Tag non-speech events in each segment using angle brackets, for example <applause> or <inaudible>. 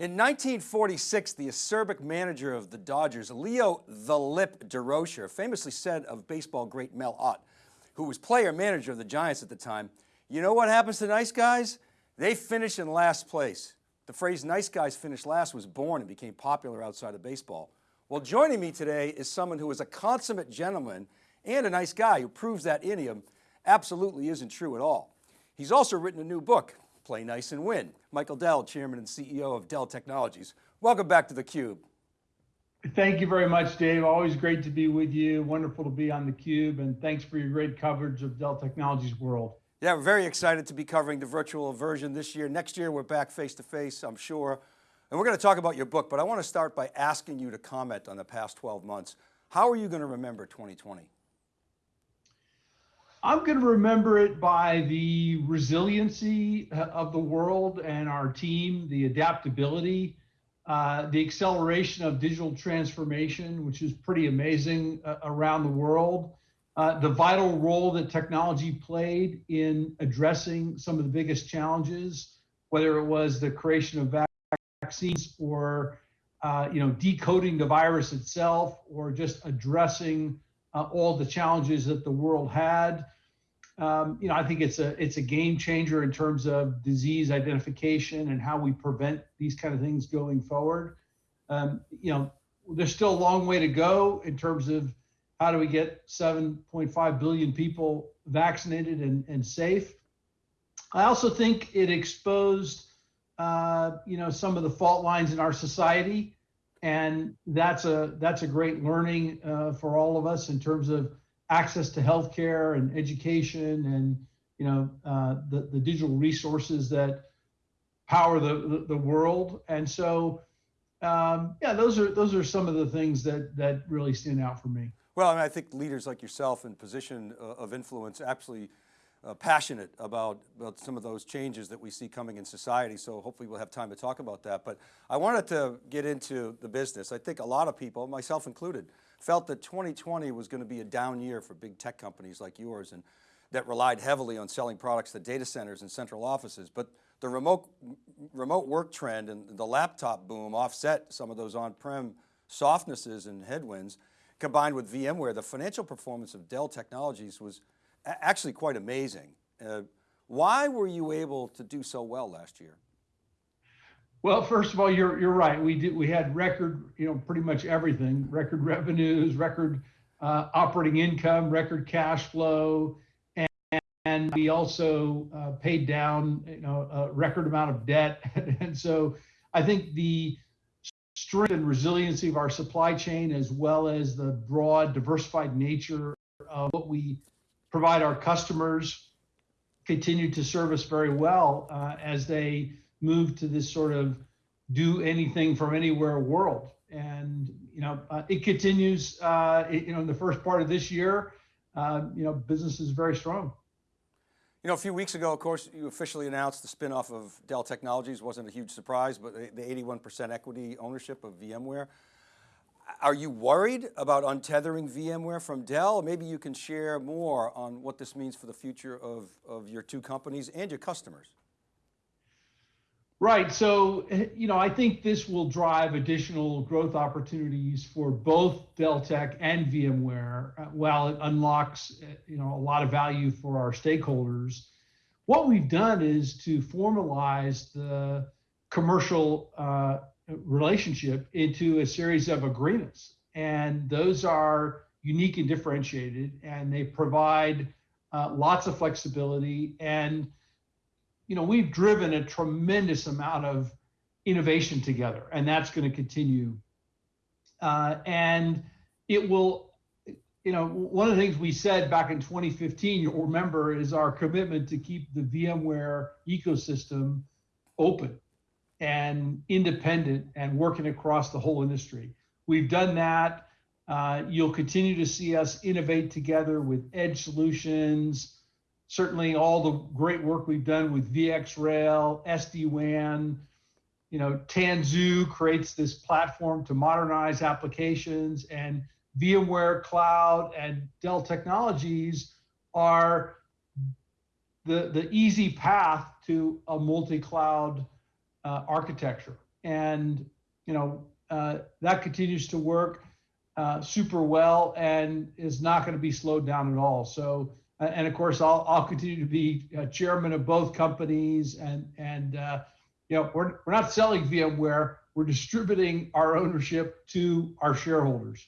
In 1946, the acerbic manager of the Dodgers, Leo the Lip Durocher, famously said of baseball great Mel Ott, who was player manager of the Giants at the time, you know what happens to nice guys? They finish in last place. The phrase nice guys finish last was born and became popular outside of baseball. Well, joining me today is someone who is a consummate gentleman and a nice guy who proves that idiom absolutely isn't true at all. He's also written a new book, Play Nice and Win. Michael Dell, Chairman and CEO of Dell Technologies. Welcome back to theCUBE. Thank you very much, Dave. Always great to be with you. Wonderful to be on theCUBE and thanks for your great coverage of Dell Technologies world. Yeah, we're very excited to be covering the virtual version this year. Next year, we're back face to face, I'm sure. And we're going to talk about your book, but I want to start by asking you to comment on the past 12 months. How are you going to remember 2020? I'm going to remember it by the resiliency uh, of the world and our team, the adaptability, uh, the acceleration of digital transformation, which is pretty amazing uh, around the world, uh, the vital role that technology played in addressing some of the biggest challenges, whether it was the creation of vaccines or uh, you know decoding the virus itself or just addressing uh, all the challenges that the world had. Um, you know, I think it's a it's a game changer in terms of disease identification and how we prevent these kind of things going forward. Um, you know, there's still a long way to go in terms of how do we get 7.5 billion people vaccinated and, and safe. I also think it exposed, uh, you know, some of the fault lines in our society and that's a that's a great learning uh, for all of us in terms of access to healthcare and education and you know uh, the the digital resources that power the the, the world. And so um, yeah those are those are some of the things that that really stand out for me. Well I, mean, I think leaders like yourself in position uh, of influence absolutely uh, passionate about, about some of those changes that we see coming in society. So hopefully we'll have time to talk about that. But I wanted to get into the business. I think a lot of people, myself included, felt that 2020 was going to be a down year for big tech companies like yours and that relied heavily on selling products to data centers and central offices. But the remote, remote work trend and the laptop boom offset some of those on-prem softnesses and headwinds. Combined with VMware, the financial performance of Dell Technologies was actually quite amazing. Uh, why were you able to do so well last year? Well, first of all, you're you're right. We did we had record, you know, pretty much everything: record revenues, record uh, operating income, record cash flow, and, and we also uh, paid down, you know, a record amount of debt. <laughs> and so, I think the strength and resiliency of our supply chain, as well as the broad, diversified nature of what we provide our customers continue to serve us very well uh, as they move to this sort of do anything from anywhere world. And you know, uh, it continues. Uh, it, you know, in the first part of this year, uh, you know, business is very strong. You know, a few weeks ago, of course, you officially announced the spinoff of Dell Technologies. wasn't a huge surprise, but the 81% equity ownership of VMware. Are you worried about untethering VMware from Dell? Maybe you can share more on what this means for the future of, of your two companies and your customers. Right. So, you know, I think this will drive additional growth opportunities for both Dell Tech and VMware uh, while it unlocks, uh, you know, a lot of value for our stakeholders. What we've done is to formalize the commercial uh, relationship into a series of agreements. And those are unique and differentiated, and they provide uh, lots of flexibility. And, you know, we've driven a tremendous amount of innovation together, and that's going to continue. Uh, and it will, you know, one of the things we said back in 2015, you'll remember, is our commitment to keep the VMware ecosystem open and independent and working across the whole industry. We've done that. Uh, you'll continue to see us innovate together with edge solutions. Certainly, all the great work we've done with VxRail, SD-WAN. You know, Tanzu creates this platform to modernize applications, and VMware Cloud and Dell Technologies are the, the easy path to a multi-cloud uh, architecture. and you know uh, that continues to work uh, super well and is not going to be slowed down at all. So, uh, and of course, I'll I'll continue to be chairman of both companies, and and uh, you know we're we're not selling VMware, we're distributing our ownership to our shareholders.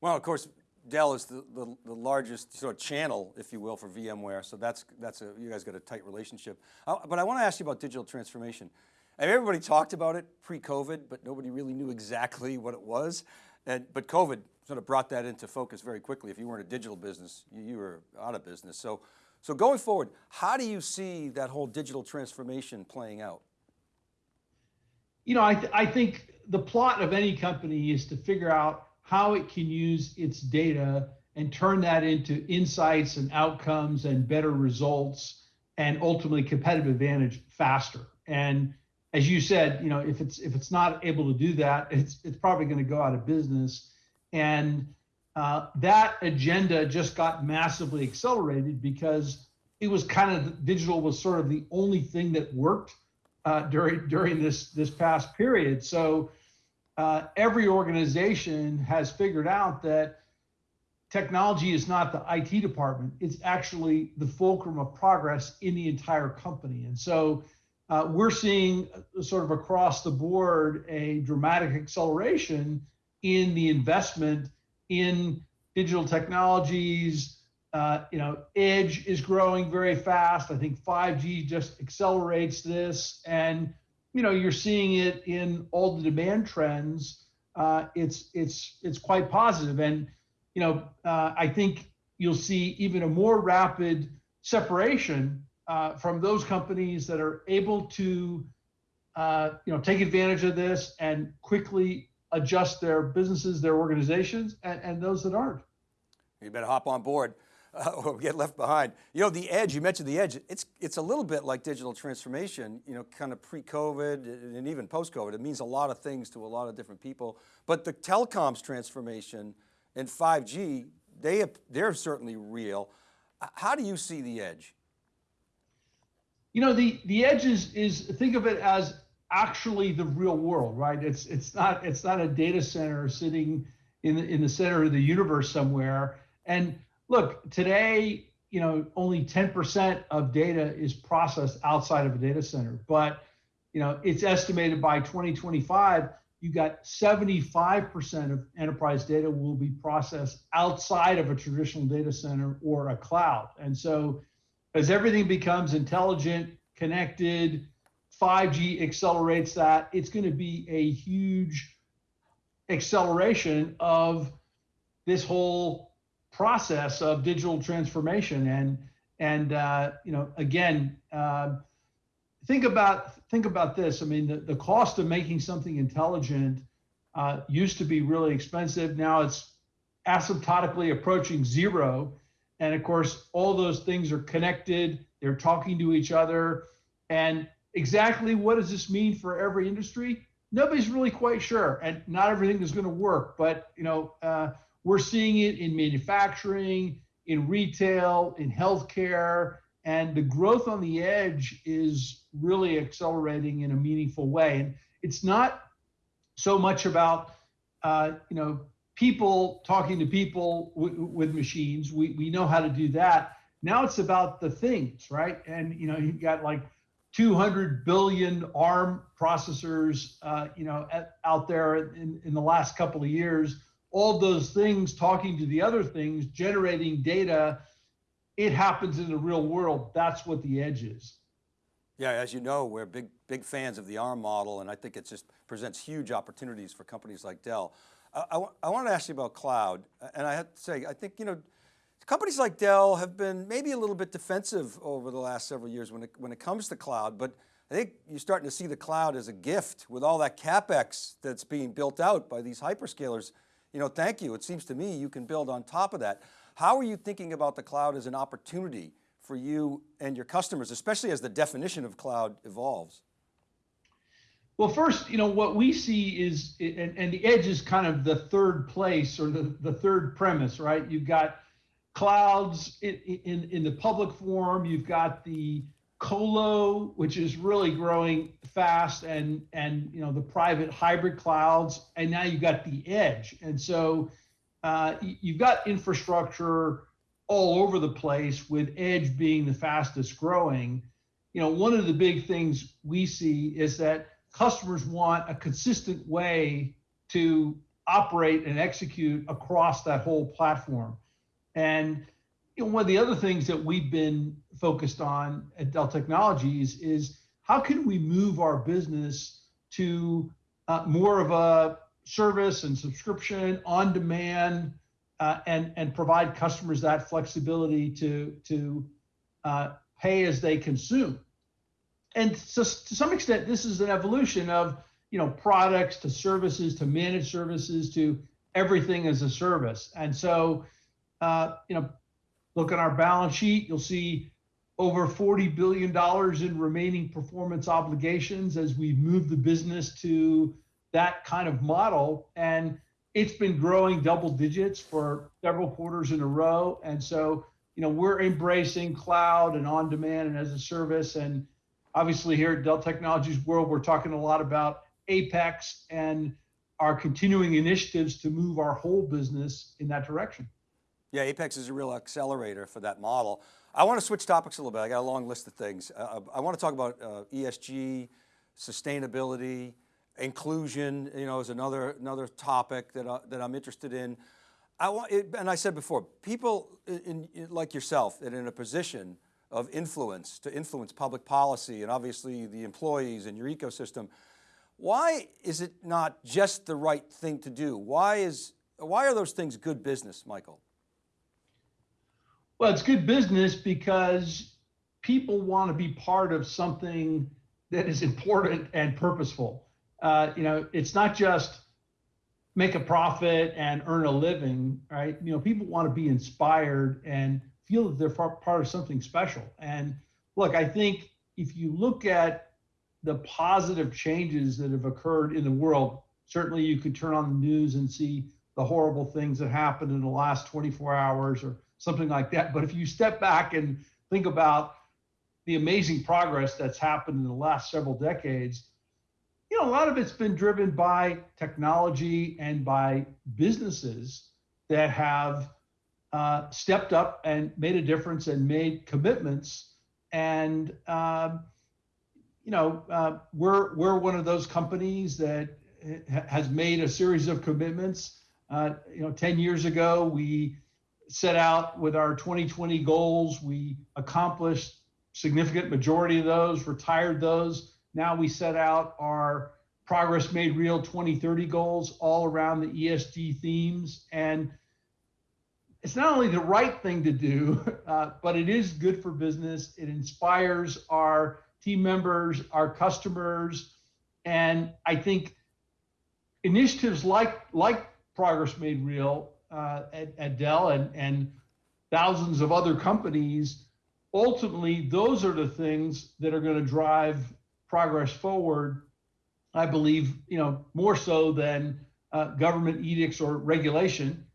Well, of course, Dell is the, the, the, largest sort of channel, if you will, for VMware. So that's, that's a, you guys got a tight relationship. Uh, but I want to ask you about digital transformation. Everybody talked about it pre-COVID, but nobody really knew exactly what it was. And, but COVID sort of brought that into focus very quickly. If you weren't a digital business, you, you were out of business. So, so going forward, how do you see that whole digital transformation playing out? You know, I, th I think the plot of any company is to figure out how it can use its data and turn that into insights and outcomes and better results and ultimately competitive advantage faster. And as you said, you know, if it's if it's not able to do that, it's it's probably going to go out of business. And uh, that agenda just got massively accelerated because it was kind of digital was sort of the only thing that worked uh, during during this this past period. So uh, every organization has figured out that technology is not the IT department, it's actually the fulcrum of progress in the entire company. And so uh, we're seeing uh, sort of across the board a dramatic acceleration in the investment in digital technologies. Uh, you know, edge is growing very fast. I think 5G just accelerates this. And you know, you're seeing it in all the demand trends. Uh, it's it's it's quite positive, and you know, uh, I think you'll see even a more rapid separation uh, from those companies that are able to, uh, you know, take advantage of this and quickly adjust their businesses, their organizations, and, and those that aren't. You better hop on board uh, <laughs> or get left behind. You know, the edge, you mentioned the edge, it's, it's a little bit like digital transformation, you know, kind of pre-COVID and even post-COVID. It means a lot of things to a lot of different people. But the telecoms transformation and 5G, they, they're certainly real. How do you see the edge? You know, the, the edge is, is, think of it as actually the real world, right? It's, it's, not, it's not a data center sitting in the, in the center of the universe somewhere. And look, today, you know, only 10% of data is processed outside of a data center, but you know, it's estimated by 2025, you got 75% of enterprise data will be processed outside of a traditional data center or a cloud. And so as everything becomes intelligent, connected, 5G accelerates that, it's going to be a huge acceleration of this whole process of digital transformation. And and uh, you know again uh, think about think about this. I mean the, the cost of making something intelligent uh, used to be really expensive. Now it's asymptotically approaching zero and of course all those things are connected. They're talking to each other. And exactly what does this mean for every industry? Nobody's really quite sure. And not everything is going to work but you know uh, we're seeing it in manufacturing, in retail, in healthcare, and the growth on the edge is really accelerating in a meaningful way. And it's not so much about uh, you know people talking to people with machines. We we know how to do that. Now it's about the things, right? And you know you've got like 200 billion ARM processors, uh, you know, at, out there in, in the last couple of years all those things talking to the other things, generating data, it happens in the real world. That's what the edge is. Yeah, as you know, we're big, big fans of the ARM model and I think it just presents huge opportunities for companies like Dell. I, I, want to ask you about cloud and I have to say, I think, you know, companies like Dell have been maybe a little bit defensive over the last several years when it, when it comes to cloud, but I think you're starting to see the cloud as a gift with all that CapEx that's being built out by these hyperscalers you know, thank you. It seems to me you can build on top of that. How are you thinking about the cloud as an opportunity for you and your customers, especially as the definition of cloud evolves? Well, first, you know, what we see is, and, and the edge is kind of the third place or the, the third premise, right? You've got clouds in, in, in the public form, you've got the colo, which is really growing fast, and and you know the private hybrid clouds, and now you've got the edge, and so uh, you've got infrastructure all over the place, with edge being the fastest growing. You know, one of the big things we see is that customers want a consistent way to operate and execute across that whole platform. And you know, one of the other things that we've been focused on at Dell Technologies is how can we move our business to uh, more of a service and subscription on demand uh, and and provide customers that flexibility to to uh, pay as they consume. And so to some extent, this is an evolution of you know products to services to managed services to everything as a service. And so uh, you know, look at our balance sheet, you'll see over $40 billion in remaining performance obligations as we move the business to that kind of model. And it's been growing double digits for several quarters in a row. And so, you know, we're embracing cloud and on demand and as a service. And obviously, here at Dell Technologies World, we're talking a lot about Apex and our continuing initiatives to move our whole business in that direction. Yeah, Apex is a real accelerator for that model. I want to switch topics a little bit. I got a long list of things. Uh, I want to talk about uh, ESG, sustainability, inclusion, you know, is another, another topic that, I, that I'm interested in. I want, it, and I said before, people in, in, like yourself that in a position of influence to influence public policy and obviously the employees and your ecosystem, why is it not just the right thing to do? Why, is, why are those things good business, Michael? Well, it's good business because people want to be part of something that is important and purposeful uh, you know, it's not just make a profit and earn a living, right? You know, people want to be inspired and feel that they're part of something special. And look, I think if you look at the positive changes that have occurred in the world, certainly you could turn on the news and see the horrible things that happened in the last 24 hours or something like that. But if you step back and think about the amazing progress that's happened in the last several decades, you know, a lot of it's been driven by technology and by businesses that have uh, stepped up and made a difference and made commitments. And um, you know, uh, we're we're one of those companies that has made a series of commitments. Uh, you know, 10 years ago, we set out with our 2020 goals. We accomplished significant majority of those, retired those now we set out our progress made real 2030 goals all around the ESG themes. And it's not only the right thing to do, <laughs> uh, but it is good for business. It inspires our team members, our customers. And I think initiatives like, like Progress Made Real uh, at, at Dell and, and thousands of other companies, ultimately, those are the things that are going to drive progress forward, I believe, you know, more so than uh, government edicts or regulation.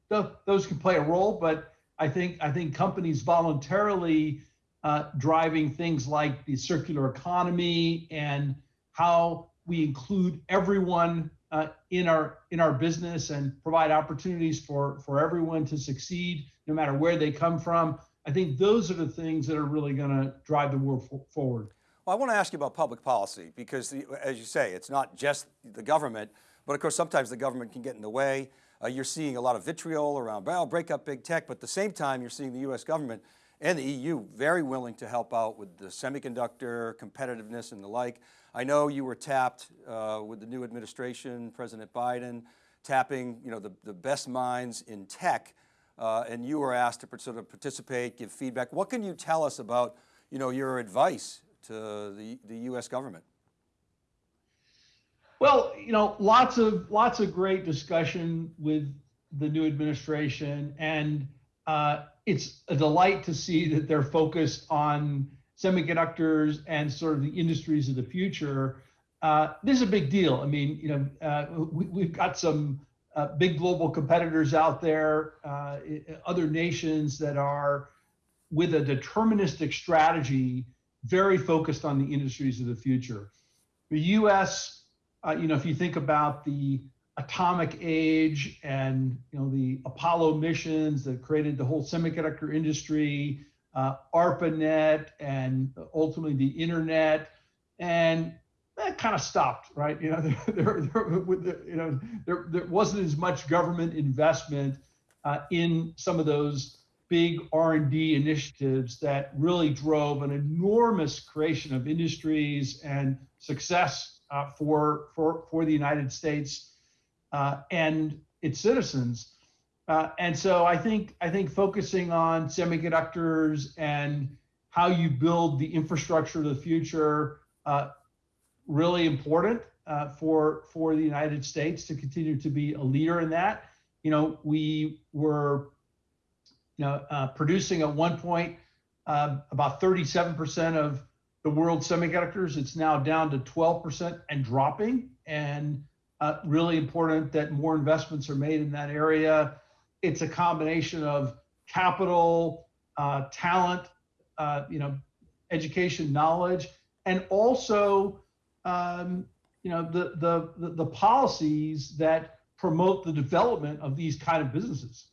Those can play a role, but I think I think companies voluntarily uh, driving things like the circular economy and how we include everyone uh, in our in our business and provide opportunities for for everyone to succeed no matter where they come from. I think those are the things that are really going to drive the world forward. Well, I want to ask you about public policy because the, as you say, it's not just the government, but of course sometimes the government can get in the way. Uh, you're seeing a lot of vitriol around, well, break up big tech, but at the same time you're seeing the US government and the EU very willing to help out with the semiconductor competitiveness and the like. I know you were tapped uh, with the new administration, President Biden, tapping you know, the, the best minds in tech, uh, and you were asked to sort of participate, give feedback. What can you tell us about you know, your advice to the, the U.S. government? Well, you know, lots of lots of great discussion with the new administration, and uh, it's a delight to see that they're focused on semiconductors and sort of the industries of the future. Uh, this is a big deal. I mean, you know, uh, we, have got some uh, big global competitors out there, uh, other nations that are with a deterministic strategy very focused on the industries of the future. The U.S., uh, you know, if you think about the atomic age and you know the Apollo missions that created the whole semiconductor industry, uh, ARPANET, and ultimately the internet, and that kind of stopped, right? You know, <laughs> there, there, there, you know, there, there wasn't as much government investment uh, in some of those big R&D initiatives that really drove an enormous creation of industries and success uh, for, for, for the United States uh, and its citizens. Uh, and so I think I think focusing on semiconductors and how you build the infrastructure of the future uh, really important uh, for for the United States to continue to be a leader in that. You know, we were you know uh, producing at one point about 37% of the world semiconductors. It's now down to 12% and dropping. And uh, really important that more investments are made in that area. It's a combination of capital, uh, talent, uh, you know, education, knowledge, and also, um, you know, the, the, the policies that promote the development of these kind of businesses.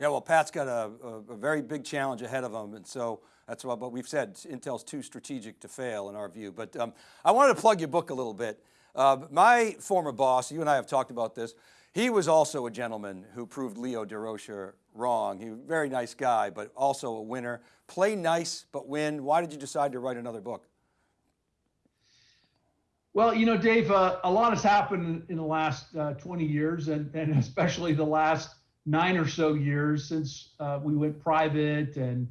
Yeah, well, Pat's got a, a, a very big challenge ahead of him, and so that's what, what we've said. Intel's too strategic to fail in our view. But um, I wanted to plug your book a little bit. Uh, my former boss, you and I have talked about this, he was also a gentleman who proved Leo Durocher wrong. He was a very nice guy, but also a winner. Play nice, but win. Why did you decide to write another book? Well, you know, Dave, uh, a lot has happened in the last uh, 20 years, and, and especially the last nine or so years since uh, we went private and,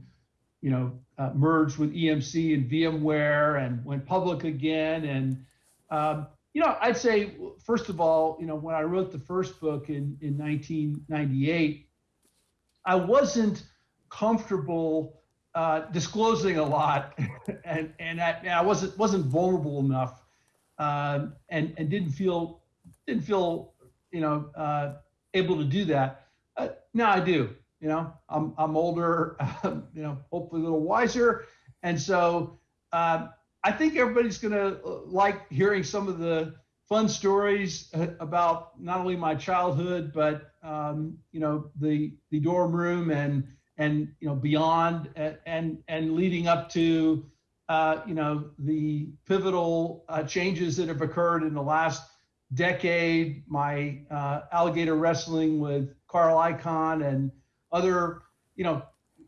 you know, uh, merged with EMC and VMware and went public again. And um, you know, I'd say first of all, you know, when I wrote the first book in in 1998, I wasn't comfortable uh, disclosing a lot, <laughs> and and I, and I, wasn't wasn't vulnerable enough, uh, and and didn't feel didn't feel you know uh, able to do that. Uh, now I do. You know, I'm I'm older, <laughs> you know, hopefully a little wiser, and so uh, I think everybody's going to uh, like hearing some of the fun stories uh, about not only my childhood, but um, you know the the dorm room and and you know beyond and and, and leading up to uh, you know the pivotal uh, changes that have occurred in the last decade. My uh, alligator wrestling with Carl Icahn and other you know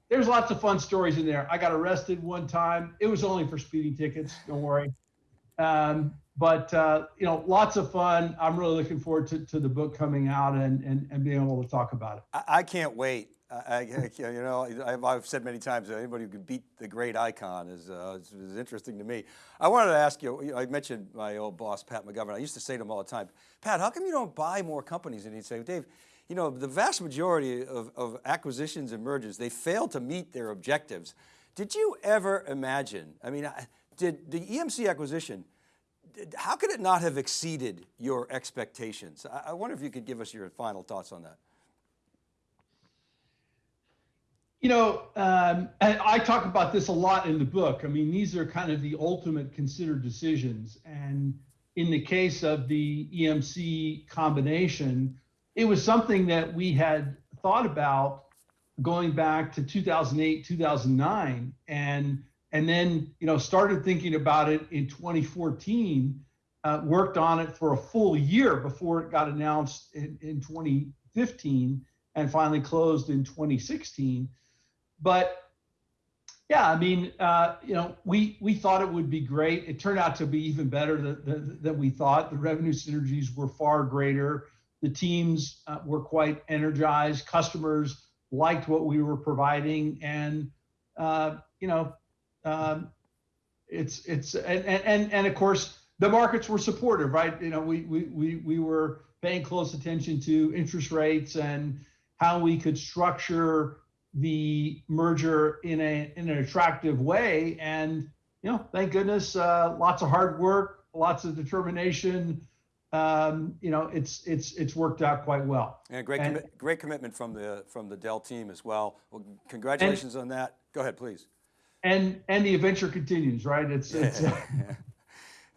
there's lots of fun stories in there. I got arrested one time. It was only for speeding tickets. Don't worry. Um, but uh, you know, lots of fun. I'm really looking forward to, to the book coming out and, and, and being able to talk about it. I, I can't wait. I, I, <laughs> you know, I've, I've, said many times that anybody who can beat the great Icahn is, uh, is, is, interesting to me. I wanted to ask you, I mentioned my old boss, Pat McGovern. I used to say to him all the time, Pat, how come you don't buy more companies? And he'd say, Dave, you know, the vast majority of, of acquisitions and mergers, they fail to meet their objectives. Did you ever imagine, I mean, did the EMC acquisition, how could it not have exceeded your expectations? I, wonder if you could give us your final thoughts on that. You know, um, I talk about this a lot in the book. I mean, these are kind of the ultimate considered decisions. And in the case of the EMC combination, it was something that we had thought about going back to 2008 2009 and and then you know started thinking about it in 2014 uh, worked on it for a full year before it got announced in, in 2015 and finally closed in 2016 but yeah i mean uh, you know we we thought it would be great. It turned out to be even better than, than, than we thought. The revenue synergies were far greater the teams uh, were quite energized. Customers liked what we were providing, and uh, you know, um, it's it's and, and and of course the markets were supportive, right? You know, we we we we were paying close attention to interest rates and how we could structure the merger in a in an attractive way, and you know, thank goodness, uh, lots of hard work, lots of determination um, you know, it's it's it's worked out quite well. And great and, commi great commitment from the from the Dell team as well. Well, congratulations and, on that. Go ahead, please. and and the adventure continues, right? It's <laughs> it's. <laughs>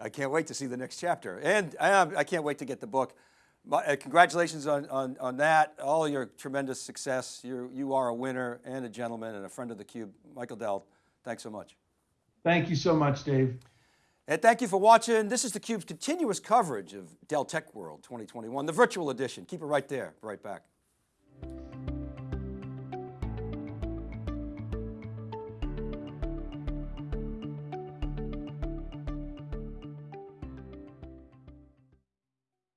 I can't wait to see the next chapter. And I, I can't wait to get the book. My, uh, congratulations on, on, on that, all your tremendous success. You're, you are a winner and a gentleman and a friend of the cube. Michael Dell, thanks so much. Thank you so much, Dave. And thank you for watching. This is theCUBE's continuous coverage of Dell Tech World 2021, the virtual edition. Keep it right there, right back.